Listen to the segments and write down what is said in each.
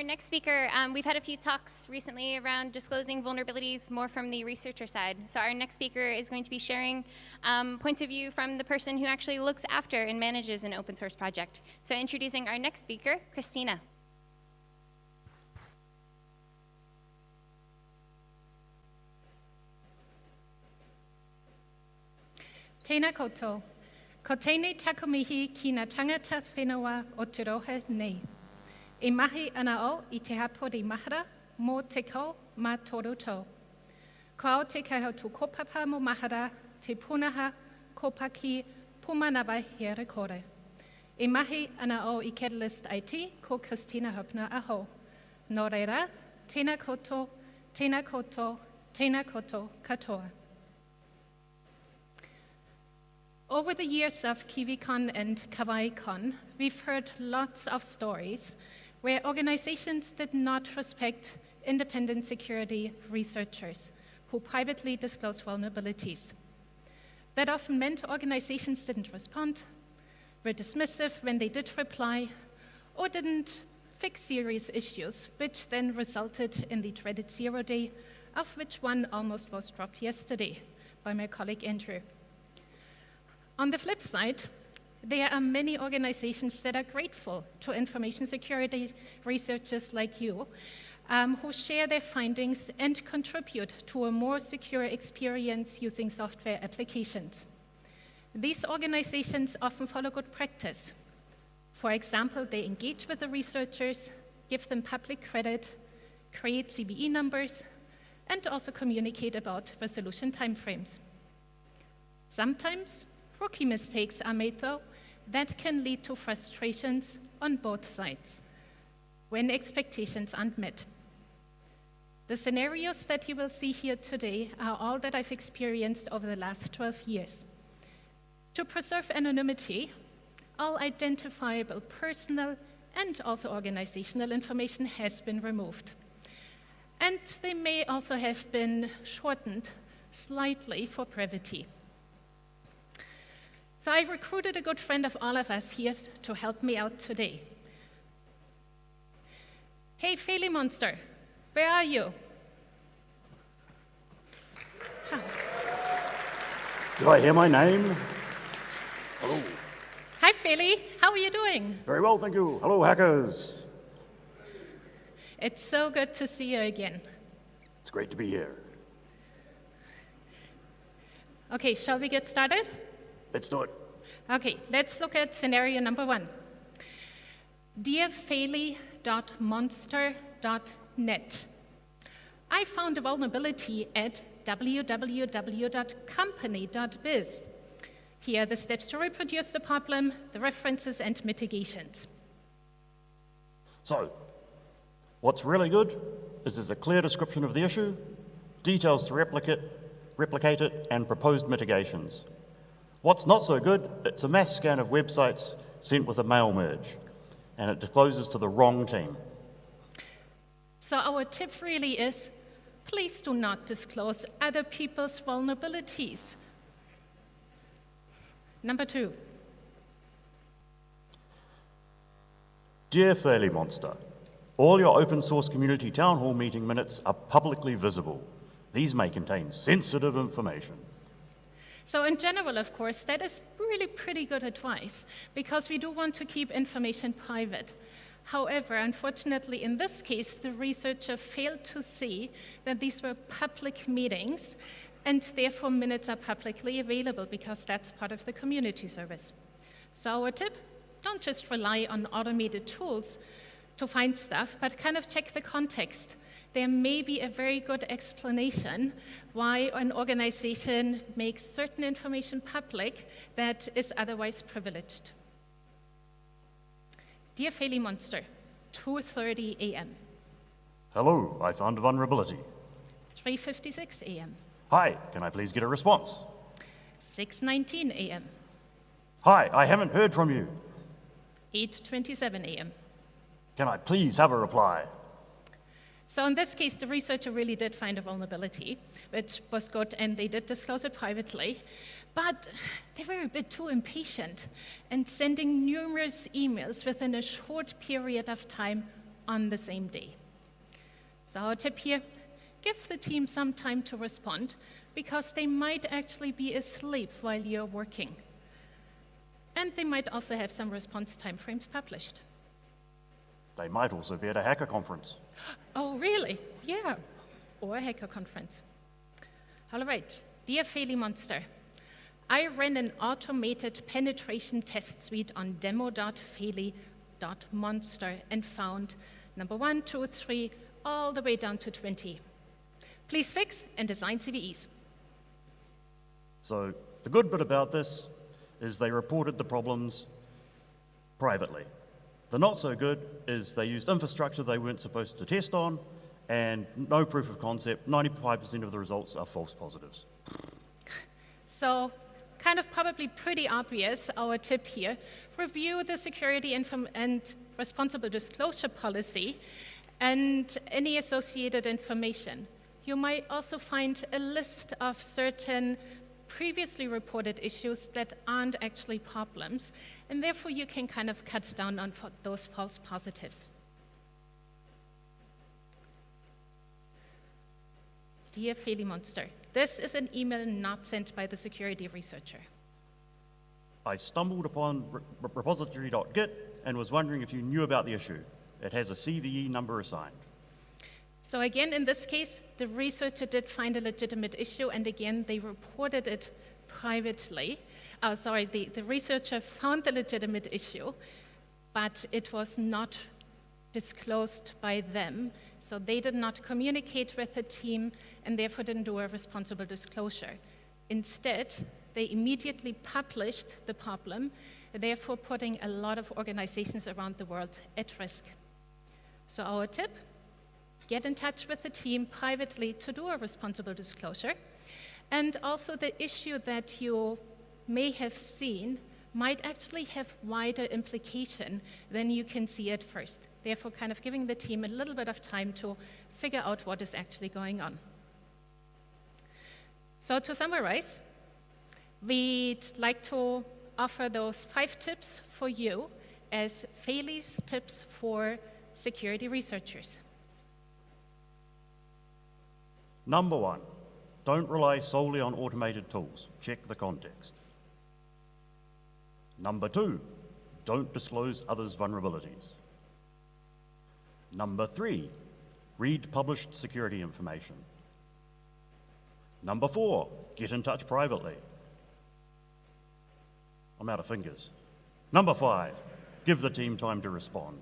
our next speaker, um, we've had a few talks recently around disclosing vulnerabilities more from the researcher side. So our next speaker is going to be sharing um, points of view from the person who actually looks after and manages an open source project. So introducing our next speaker, Kristina. Tēnā koutou. Ko tēnei takumihi tangata whenua o te rohe nei. E mahi ana o i te hapori mahara mō te kau mā toru tau. Ko au te kaiho tu kopapa mo mahara, te punaha, kopaki, pumanawa here kore. E mahi ana o i Catalyst IT ko Kristina Hoeppner aho. Nō reira, tēnā koto, tēnā koto, tēnā koto katoa. Over the years of KiwiCon and KawaiiCon, we've heard lots of stories where organizations did not respect independent security researchers who privately disclose vulnerabilities. That often meant organizations didn't respond, were dismissive when they did reply, or didn't fix serious issues, which then resulted in the dreaded zero day, of which one almost was dropped yesterday by my colleague Andrew. On the flip side, there are many organizations that are grateful to information security researchers like you um, who share their findings and contribute to a more secure experience using software applications. These organizations often follow good practice. For example, they engage with the researchers, give them public credit, create CVE numbers, and also communicate about resolution timeframes. Sometimes Rookie mistakes are made, though, that can lead to frustrations on both sides when expectations aren't met. The scenarios that you will see here today are all that I've experienced over the last 12 years. To preserve anonymity, all identifiable personal and also organizational information has been removed. And they may also have been shortened slightly for brevity. So I recruited a good friend of all of us here to help me out today. Hey, Feli Monster, where are you? Did I hear my name? Hello. Hi, Feli. How are you doing? Very well, thank you. Hello, hackers. It's so good to see you again. It's great to be here. Okay, shall we get started? Let's do it. Okay, let's look at scenario number one. Dearfaily.monster.net. I found a vulnerability at www.company.biz. Here are the steps to reproduce the problem, the references, and mitigations. So, what's really good is there's a clear description of the issue, details to replicate, replicate it, and proposed mitigations. What's not so good, it's a mass scan of websites sent with a mail merge, and it discloses to the wrong team. So our tip really is, please do not disclose other people's vulnerabilities. Number two. Dear Feli Monster, all your open source community town hall meeting minutes are publicly visible. These may contain sensitive information. So in general, of course, that is really pretty good advice because we do want to keep information private. However, unfortunately, in this case, the researcher failed to see that these were public meetings and therefore minutes are publicly available because that's part of the community service. So our tip, don't just rely on automated tools to find stuff, but kind of check the context there may be a very good explanation why an organization makes certain information public that is otherwise privileged. Dear Feli Monster, 2.30 a.m. Hello, I found a vulnerability. 3.56 a.m. Hi, can I please get a response? 6.19 a.m. Hi, I haven't heard from you. 8.27 a.m. Can I please have a reply? So in this case, the researcher really did find a vulnerability, which was good, and they did disclose it privately. But they were a bit too impatient and sending numerous emails within a short period of time on the same day. So our tip here, give the team some time to respond because they might actually be asleep while you're working. And they might also have some response timeframes published. They might also be at a hacker conference. Oh, really? Yeah. Or a hacker conference. All right. Dear Feli Monster, I ran an automated penetration test suite on demo.feli.monster and found number one, two, three, all the way down to 20. Please fix and design CVEs. So the good bit about this is they reported the problems privately. The not so good is they used infrastructure they weren't supposed to test on and no proof of concept. 95% of the results are false positives. So, kind of probably pretty obvious, our tip here, review the security and responsible disclosure policy and any associated information. You might also find a list of certain previously reported issues that aren't actually problems, and therefore you can kind of cut down on those false positives. Dear Feli Monster, this is an email not sent by the security researcher. I stumbled upon repository.git and was wondering if you knew about the issue. It has a CVE number assigned. So again, in this case, the researcher did find a legitimate issue, and again, they reported it privately. Oh, sorry, the, the researcher found the legitimate issue, but it was not disclosed by them. So they did not communicate with the team and therefore didn't do a responsible disclosure. Instead, they immediately published the problem, therefore putting a lot of organizations around the world at risk. So our tip, get in touch with the team privately to do a responsible disclosure. And also the issue that you may have seen might actually have wider implication than you can see at first. Therefore, kind of giving the team a little bit of time to figure out what is actually going on. So to summarize, we'd like to offer those five tips for you as Feli's tips for security researchers. Number one, don't rely solely on automated tools. Check the context. Number two, don't disclose others' vulnerabilities. Number three, read published security information. Number four, get in touch privately. I'm out of fingers. Number five, give the team time to respond.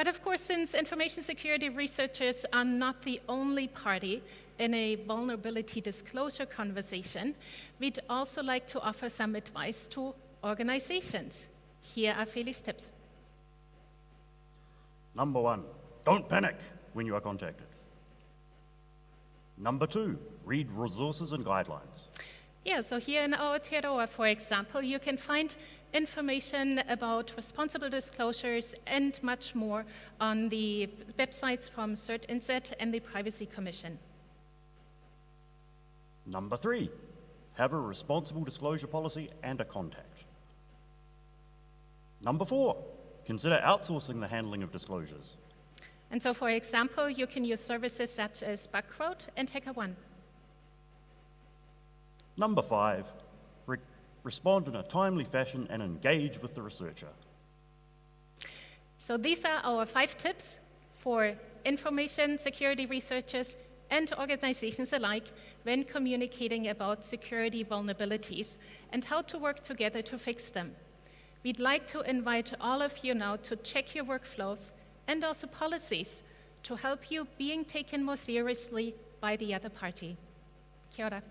But of course, since information security researchers are not the only party in a vulnerability disclosure conversation, we'd also like to offer some advice to organizations. Here are Feli's tips. Number one, don't panic when you are contacted. Number two, read resources and guidelines. Yeah, so here in our Aotearoa, for example, you can find information about responsible disclosures and much more on the websites from CERT CertInset and the Privacy Commission. Number three, have a responsible disclosure policy and a contact. Number four, consider outsourcing the handling of disclosures. And so, for example, you can use services such as Bugcrowd and HackerOne. Number five, re respond in a timely fashion and engage with the researcher. So these are our five tips for information security researchers and organizations alike when communicating about security vulnerabilities and how to work together to fix them. We'd like to invite all of you now to check your workflows and also policies to help you being taken more seriously by the other party. Kia ora.